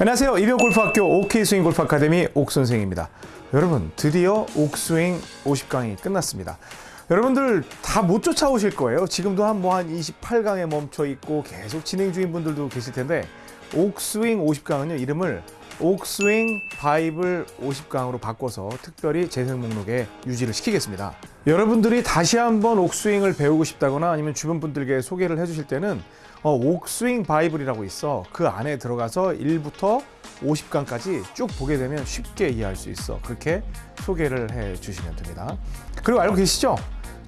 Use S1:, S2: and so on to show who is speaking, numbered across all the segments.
S1: 안녕하세요. 이병골프학교 OK스윙 골프 아카데미 옥선생입니다. 여러분 드디어 옥스윙 50강이 끝났습니다. 여러분들 다 못 쫓아오실 거예요. 지금도 한 뭐 한 28강에 멈춰 있고 계속 진행 중인 분들도 계실 텐데 옥스윙 50강은요 이름을 옥스윙 바이블 50강으로 바꿔서 특별히 재생 목록에 유지를 시키겠습니다. 여러분들이 다시 한번 옥스윙을 배우고 싶다거나 아니면 주변 분들께 소개를 해주실 때는 어, 옥스윙 바이블이라고 있어. 그 안에 들어가서 1부터 50강까지 쭉 보게 되면 쉽게 이해할 수 있어. 그렇게 소개를 해 주시면 됩니다. 그리고 알고 계시죠?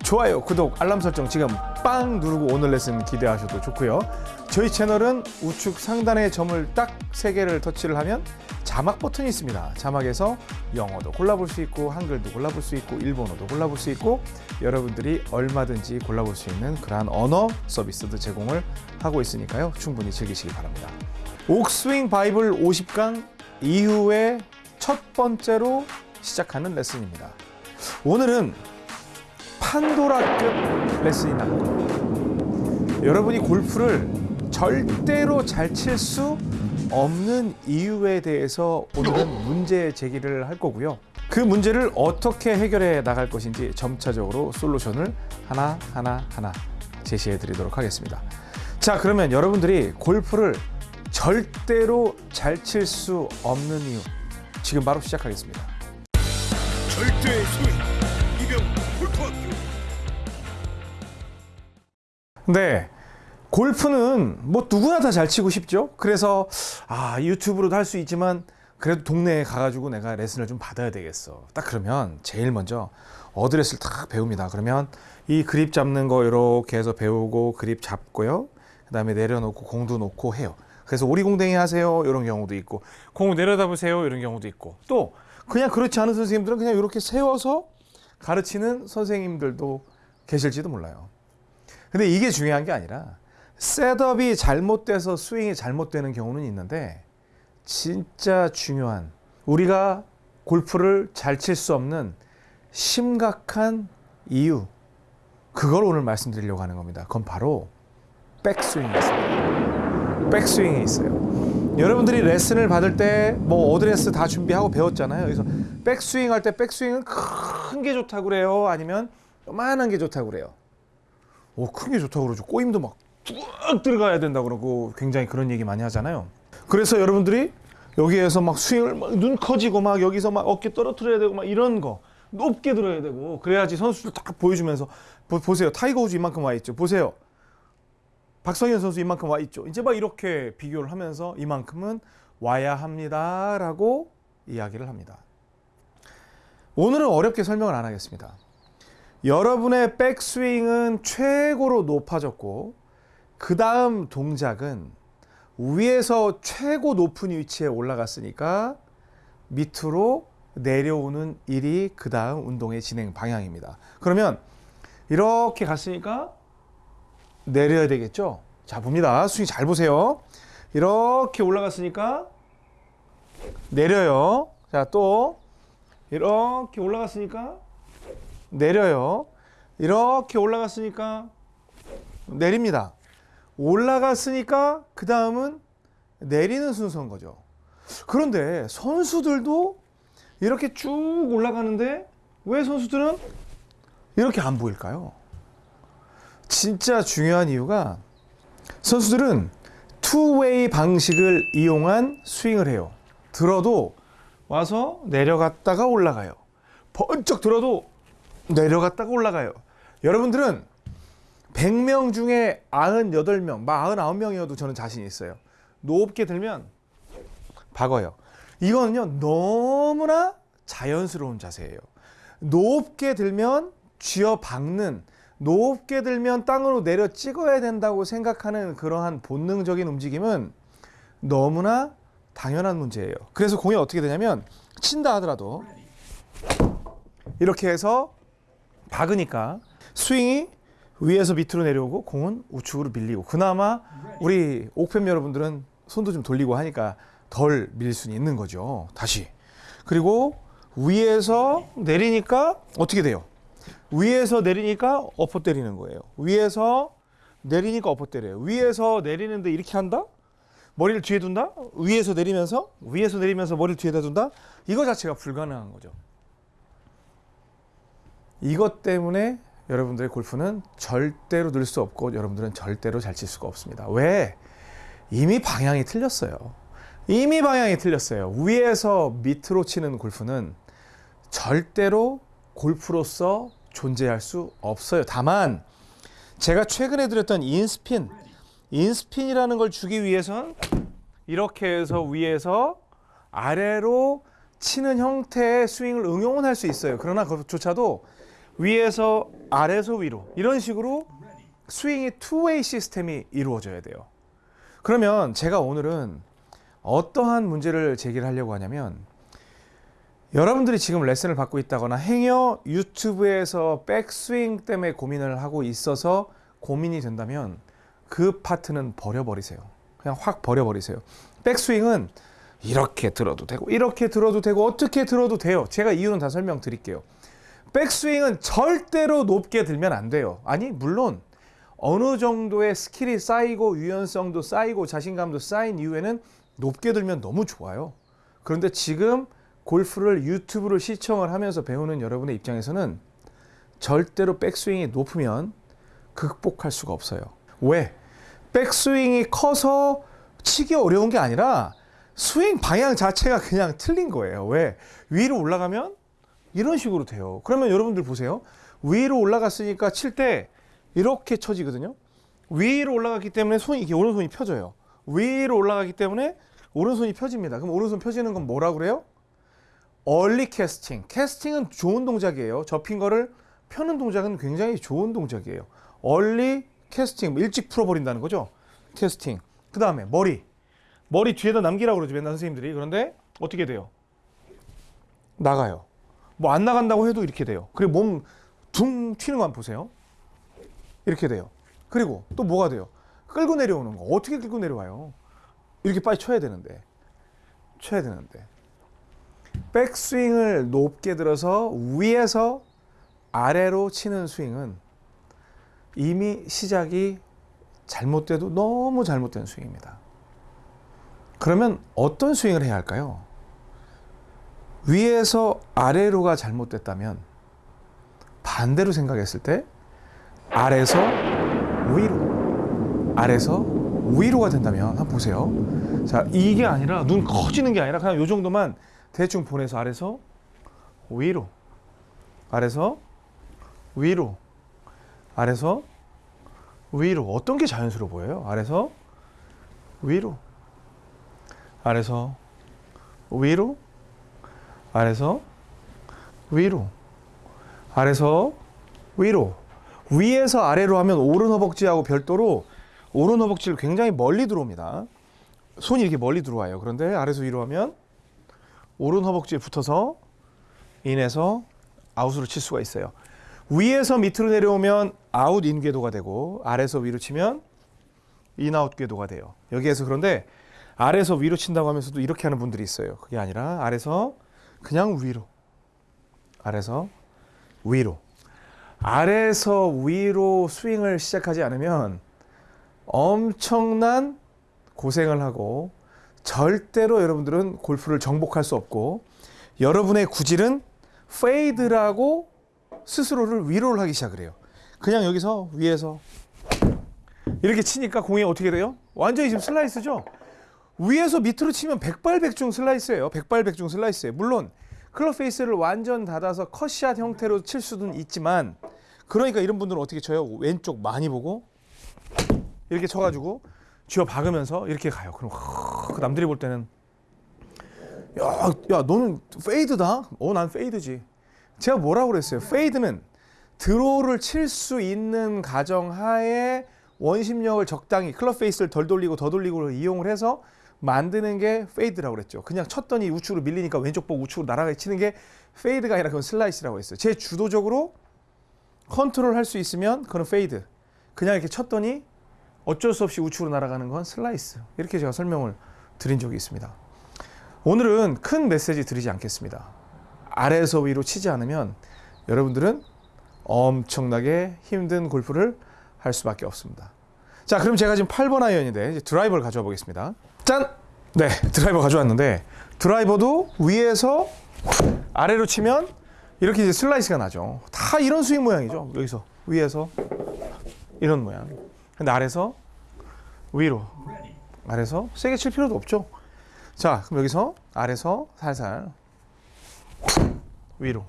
S1: 좋아요, 구독, 알람 설정 지금 빵 누르고 오늘 레슨 기대하셔도 좋고요. 저희 채널은 우측 상단의 점을 딱세 개를 터치를 하면 자막 버튼이 있습니다. 자막에서 영어도 골라볼 수 있고 한글도 골라볼 수 있고 일본어도 골라볼 수 있고 여러분들이 얼마든지 골라볼 수 있는 그러한 언어 서비스도 제공을 하고 있으니까요. 충분히 즐기시기 바랍니다. 옥스윙 바이블 50강 이후에 첫 번째로 시작하는 레슨입니다. 오늘은 판도라급 레슨이 나옵니다. 여러분이 골프를 절대로 잘 칠 수 없는 이유에 대해서 오늘은 문제 제기를 할 거고요. 그 문제를 어떻게 해결해 나갈 것인지 점차적으로 솔루션을 하나 하나 하나 제시해 드리도록 하겠습니다. 자, 그러면 여러분들이 골프를 절대로 잘 칠 수 없는 이유 지금 바로 시작하겠습니다.
S2: 절대 소위 이병 골프학교
S1: 네. 골프는 뭐 누구나 다 잘 치고 싶죠. 그래서 아 유튜브로도 할 수 있지만 그래도 동네에 가가지고 내가 레슨을 좀 받아야 되겠어. 딱 그러면 제일 먼저 어드레스를 딱 배웁니다. 그러면 이 그립 잡는 거 이렇게 해서 배우고 그립 잡고요. 그 다음에 내려놓고 공도 놓고 해요. 그래서 오리공댕이 하세요 이런 경우도 있고 공 내려다 보세요 이런 경우도 있고 또 그냥 그렇지 않은 선생님들은 그냥 이렇게 세워서 가르치는 선생님들도 계실지도 몰라요. 근데 이게 중요한 게 아니라 setup이 잘못돼서 스윙이 잘못되는 경우는 있는데 진짜 중요한 우리가 골프를 잘 칠 수 없는 심각한 이유 그걸 오늘 말씀드리려고 하는 겁니다. 그건 바로 백스윙이 있습니다. 백스윙이 있어요. 여러분들이 레슨을 받을 때 뭐 어드레스 다 준비하고 배웠잖아요. 그래서 백스윙 할 때 백스윙은 큰 게 좋다고 그래요. 아니면 요만한 게 좋다고 그래요. 오, 큰 게 좋다고 그러죠. 꼬임도 막 쭉 들어가야 된다고 그러고 굉장히 그런 얘기 많이 하잖아요. 그래서 여러분들이 여기에서 막 스윙을 막 눈 커지고 막 여기서 막 어깨 떨어뜨려야 되고 막 이런 거 높게 들어야 되고 그래야지 선수들 딱 보여주면서 보, 세요 타이거 우즈 이만큼 와 있죠. 보세요. 박성현 선수 이만큼 와 있죠. 이제 막 이렇게 비교를 하면서 이만큼은 와야 합니다라고 이야기를 합니다. 오늘은 어렵게 설명을 안 하겠습니다. 여러분의 백스윙은 최고로 높아졌고 그 다음 동작은 위에서 최고 높은 위치에 올라갔으니까 밑으로 내려오는 일이 그 다음 운동의 진행 방향입니다. 그러면 이렇게 갔으니까 내려야 되겠죠? 자, 봅니다. 스윙 잘 보세요. 이렇게 올라갔으니까 내려요. 자, 또 이렇게 올라갔으니까 내려요. 이렇게 올라갔으니까 내립니다. 올라갔으니까 그 다음은 내리는 순서인 거죠. 그런데 선수들도 이렇게 쭉 올라가는데 왜 선수들은 이렇게 안 보일까요? 진짜 중요한 이유가 선수들은 투웨이 방식을 이용한 스윙을 해요. 들어도 와서 내려갔다가 올라가요. 번쩍 들어도 내려갔다가 올라가요. 여러분들은 100명 중에 98명, 99명이어도 저는 자신 있어요. 높게 들면 박어요. 이거는요, 너무나 자연스러운 자세예요. 높게 들면 쥐어 박는, 높게 들면 땅으로 내려 찍어야 된다고 생각하는 그러한 본능적인 움직임은 너무나 당연한 문제예요. 그래서 공이 어떻게 되냐면, 친다 하더라도 이렇게 해서 박으니까 스윙이 위에서 밑으로 내려오고 공은 우측으로 밀리고 그나마 우리 옥팬 여러분들은 손도 좀 돌리고 하니까 덜 밀릴 수는 있는 거죠. 다시. 그리고 위에서 내리니까 어떻게 돼요? 위에서 내리니까 엎어 때리는 거예요. 위에서 내리니까 엎어 때려요. 위에서 내리는데 이렇게 한다? 머리를 뒤에 둔다? 위에서 내리면서 위에서 내리면서 머리를 뒤에다 둔다? 이거 자체가 불가능한 거죠. 이것 때문에 여러분들의 골프는 절대로 늘 수 없고 여러분들은 절대로 잘 칠 수가 없습니다. 왜? 이미 방향이 틀렸어요. 이미 방향이 틀렸어요. 위에서 밑으로 치는 골프는 절대로 골프로서 존재할 수 없어요. 다만 제가 최근에 드렸던 인스핀, 인스핀이라는 걸 주기 위해선 이렇게 해서 위에서 아래로 치는 형태의 스윙을 응용은 할 수 있어요. 그러나 그것조차도 위에서 아래에서 위로 이런 식으로 스윙이 투웨이 시스템이 이루어져야 돼요. 그러면 제가 오늘은 어떠한 문제를 제기를 하려고 하냐면 여러분들이 지금 레슨을 받고 있다거나 행여 유튜브에서 백스윙 때문에 고민을 하고 있어서 고민이 된다면 그 파트는 버려버리세요. 그냥 확 버려버리세요. 백스윙은 이렇게 들어도 되고 이렇게 들어도 되고 어떻게 들어도 돼요. 제가 이유는 다 설명드릴게요. 백스윙은 절대로 높게 들면 안 돼요. 아니 물론 어느 정도의 skill이 쌓이고 유연성도 쌓이고 자신감도 쌓인 이후에는 높게 들면 너무 좋아요. 그런데 지금 골프를 유튜브를 시청을 하면서 배우는 여러분의 입장에서는 절대로 백스윙이 높으면 극복할 수가 없어요. 왜? 백스윙이 커서 치기 어려운 게 아니라 스윙 방향 자체가 그냥 틀린 거예요. 왜? 위로 올라가면 이런 식으로 돼요. 그러면 여러분들 보세요. 위로 올라갔으니까 칠 때 이렇게 쳐지거든요. 위로 올라갔기 때문에 손이 이게 오른손이 펴져요. 위로 올라가기 때문에 오른손이 펴집니다. 그럼 오른손 펴지는 건 뭐라 그래요? 얼리 캐스팅. 캐스팅은 좋은 동작이에요. 접힌 거를 펴는 동작은 굉장히 좋은 동작이에요. 얼리 캐스팅. 일찍 풀어버린다는 거죠. 캐스팅. 그 다음에 머리. 머리 뒤에다 남기라고 그러죠. 맨날 선생님들이. 그런데 어떻게 돼요? 나가요. 뭐 안 나간다고 해도 이렇게 돼요. 그리고 몸 둥 튀는 거 한번 보세요. 이렇게 돼요. 그리고 또 뭐가 돼요? 끌고 내려오는 거. 어떻게 끌고 내려와요? 이렇게 빨리 쳐야 되는데. 쳐야 되는데. 백스윙을 높게 들어서 위에서 아래로 치는 스윙은 이미 시작이 잘못돼도 너무 잘못된 스윙입니다. 그러면 어떤 스윙을 해야 할까요? 위에서 아래로가 잘못됐다면 반대로 생각했을 때 아래서 위로 아래서 위로가 된다면 한번 보세요. 자 이게 아니라 눈 커지는 게 아니라 그냥 요 정도만 대충 보내서 아래서 위로 아래서 위로 아래서 위로 어떤 게 자연스러워 보여요? 아래서 위로 아래서 위로 아래서 위로 아래서 위로 위에서 아래로 하면 오른 허벅지하고 별도로 오른 허벅지를 굉장히 멀리 들어옵니다. 손이 이렇게 멀리 들어와요. 그런데 아래서 위로 하면 오른 허벅지에 붙어서 in에서 out으로 칠 수가 있어요. 위에서 밑으로 내려오면 out in 궤도가 되고 아래서 위로 치면 in-out 궤도가 돼요. 여기에서 그런데 아래서 위로 친다고 하면서도 이렇게 하는 분들이 있어요. 그게 아니라 아래서 그냥 위로 아래서 위로 아래서 위로 스윙을 시작하지 않으면 엄청난 고생을 하고 절대로 여러분들은 골프를 정복할 수 없고 여러분의 구질은 fade라고 스스로를 위로를 하기 시작을 해요. 그냥 여기서 위에서 이렇게 치니까 공이 어떻게 돼요? 완전히 지금 슬라이스죠? 위에서 밑으로 치면 백발백중 슬라이스예요. 백발백중 슬라이스예요. 물론 club face를 완전 닫아서 cut shot 형태로 칠 수는 있지만 그러니까 이런 분들은 어떻게 쳐요? 왼쪽 많이 보고 이렇게 쳐가지고 쥐어 박으면서 이렇게 가요. 그럼 그 남들이 볼 때는 야, 야 너는 fade다? 어, 난 fade지. 제가 뭐라고 그랬어요? fade는 draw를 칠 수 있는 가정 하에 원심력을 적당히 club face를 덜 돌리고 더 돌리고 이용을 해서 만드는 게 fade라고 그랬죠. 그냥 쳤더니 우측으로 밀리니까 왼쪽 보고 우측으로 날아가 치는 게 fade가 아니라 그건 슬라이스라고 했어요. 제 주도적으로 컨트롤 할 수 있으면 그건 fade. 그냥 이렇게 쳤더니 어쩔 수 없이 우측으로 날아가는 건 슬라이스. 이렇게 제가 설명을 드린 적이 있습니다. 오늘은 큰 메시지 드리지 않겠습니다. 아래에서 위로 치지 않으면 여러분들은 엄청나게 힘든 골프를 할 수밖에 없습니다. 자, 그럼 제가 지금 8번 아이언인데 드라이버를 가져와 보겠습니다. 짠! 네, 드라이버 가져왔는데 드라이버도 위에서 아래로 치면 이렇게 이제 슬라이스가 나죠. 다 이런 스윙 모양이죠. 여기서 위에서 이런 모양. 근데 아래서 위로. 아래서 세게 칠 필요도 없죠. 자, 그럼 여기서 아래서 살살 위로.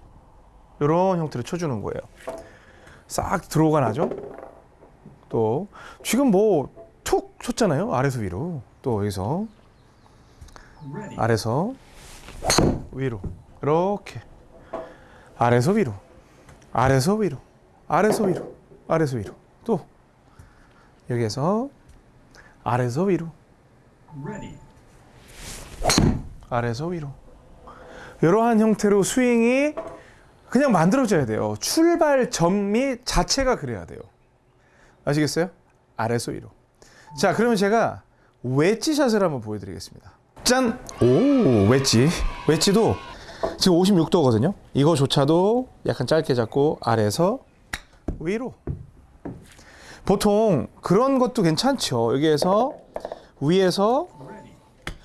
S1: 이런 형태로 쳐주는 거예요. 싹 draw가 나죠. 또 지금 뭐 툭 쳤잖아요. 아래서 위로. 또 여기서 아래서 위로. 이렇게 아래서 위로. 아래서 위로. 아래서 위로. 아래서 위로. 또 여기에서 아래서 위로. 아래서 위로. 이러한 형태로 스윙이 그냥 만들어져야 돼요. 출발점이 자체가 그래야 돼요. 아시겠어요? 아래서 위로. 자, 그러면 제가 웨지 샷을 한번 보여드리겠습니다. 짠! 오, 웨지. 웨지도 지금 56도거든요. 이거조차도 약간 짧게 잡고 아래에서 위로. 보통 그런 것도 괜찮죠. 여기에서 위에서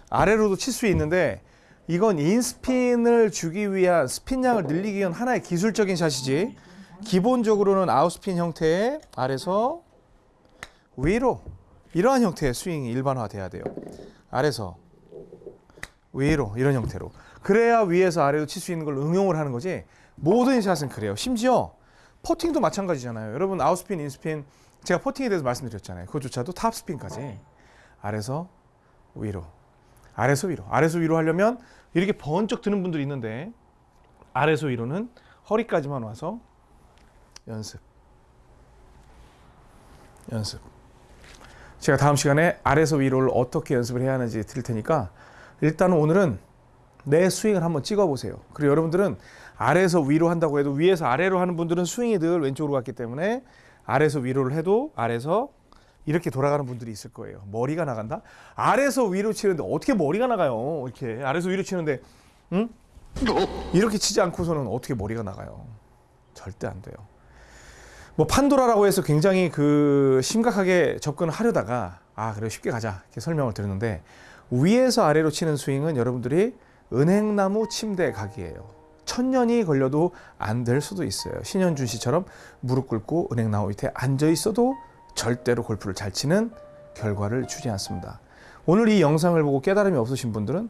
S1: 아래로도 칠 수 있는데 이건 인스핀을 주기 위한 스핀량을 늘리기 위한 하나의 기술적인 샷이지 기본적으로는 아웃스핀 형태의 아래서 위로 이러한 형태의 스윙이 일반화돼야 돼요. 아래서 위로 이런 형태로 그래야 위에서 아래로 칠 수 있는 걸 응용을 하는 거지 모든 샷은 그래요. 심지어 퍼팅도 마찬가지잖아요. 여러분 아웃스핀, 인스핀 제가 퍼팅에 대해서 말씀드렸잖아요. 그것조차도 탑스핀까지 아래서 위로 아래서 위로 아래서 위로 하려면 이렇게 번쩍 드는 분들이 있는데 아래서 위로는 허리까지만 와서 연습 연습 제가 다음 시간에 아래서 위로를 어떻게 연습을 해야 하는지 드릴 테니까 일단 오늘은 내 스윙을 한번 찍어 보세요 그리고 여러분들은 아래에서 위로 한다고 해도 위에서 아래로 하는 분들은 스윙이 늘 왼쪽으로 갔기 때문에 아래에서 위로를 해도 아래에서 이렇게 돌아가는 분들이 있을 거예요. 머리가 나간다? 아래에서 위로 치는데 어떻게 머리가 나가요? 이렇게 아래에서 위로 치는데 응? 이렇게 치지 않고서는 어떻게 머리가 나가요? 절대 안 돼요. 뭐 판도라라고 해서 굉장히 그 심각하게 접근을 하려다가 아 그래 쉽게 가자 이렇게 설명을 드렸는데 위에서 아래로 치는 스윙은 여러분들이 은행나무 침대 각이에요. 천년이 걸려도 안 될 수도 있어요. 신현준 씨처럼 무릎 꿇고 은행나무 밑에 앉아 있어도 절대로 골프를 잘 치는 결과를 주지 않습니다. 오늘 이 영상을 보고 깨달음이 없으신 분들은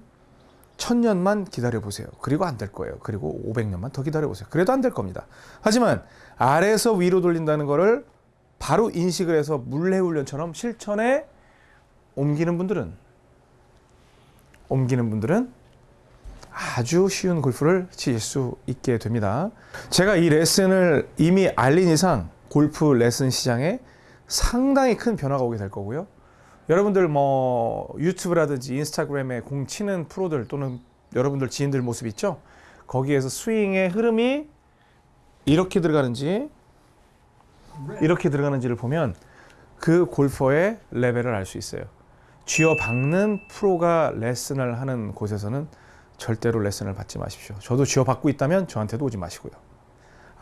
S1: 천년만 기다려 보세요. 그리고 안 될 거예요. 그리고 500년만 더 기다려 보세요. 그래도 안 될 겁니다. 하지만 아래에서 위로 돌린다는 거를 바로 인식을 해서 물레 훈련처럼 실천에 옮기는 분들은 옮기는 분들은 아주 쉬운 골프를 치실 수 있게 됩니다. 제가 이 레슨을 이미 알린 이상 골프 레슨 시장에 상당히 큰 변화가 오게 될 거고요. 여러분들 뭐 유튜브라든지 인스타그램에 공 치는 프로들 또는 여러분들 지인들 모습 있죠? 거기에서 스윙의 흐름이 이렇게 들어가는지 이렇게 들어가는지를 보면 그 골퍼의 레벨을 알 수 있어요. 쥐어 박는 프로가 레슨을 하는 곳에서는 절대로 레슨을 받지 마십시오. 저도 쥐어 받고 있다면 저한테도 오지 마시고요.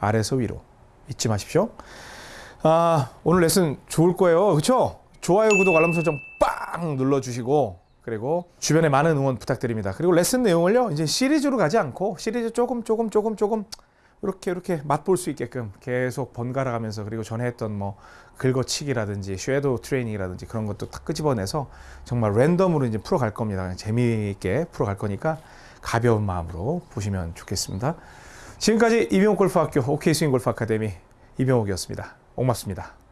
S1: 아래서 위로 잊지 마십시오. 아, 오늘 레슨 좋을 거예요. 그렇죠? 좋아요, 구독, 알람 설정 빵 눌러 주시고 그리고 주변에 많은 응원 부탁드립니다. 그리고 레슨 내용을요. 이제 시리즈로 가지 않고 시리즈 조금 조금 조금 조금 이렇게 이렇게 맛볼 수 있게끔 계속 번갈아 가면서 그리고 전에 했던 뭐 긁어치기라든지 shadow training이라든지 그런 것도 딱 끄집어내서 정말 random으로 이제 풀어갈 겁니다. 재미있게 풀어갈 거니까 가벼운 마음으로 보시면 좋겠습니다. 지금까지 이병옥 골프학교 OK 스윙 골프 아카데미 이병옥이었습니다. 고맙습니다.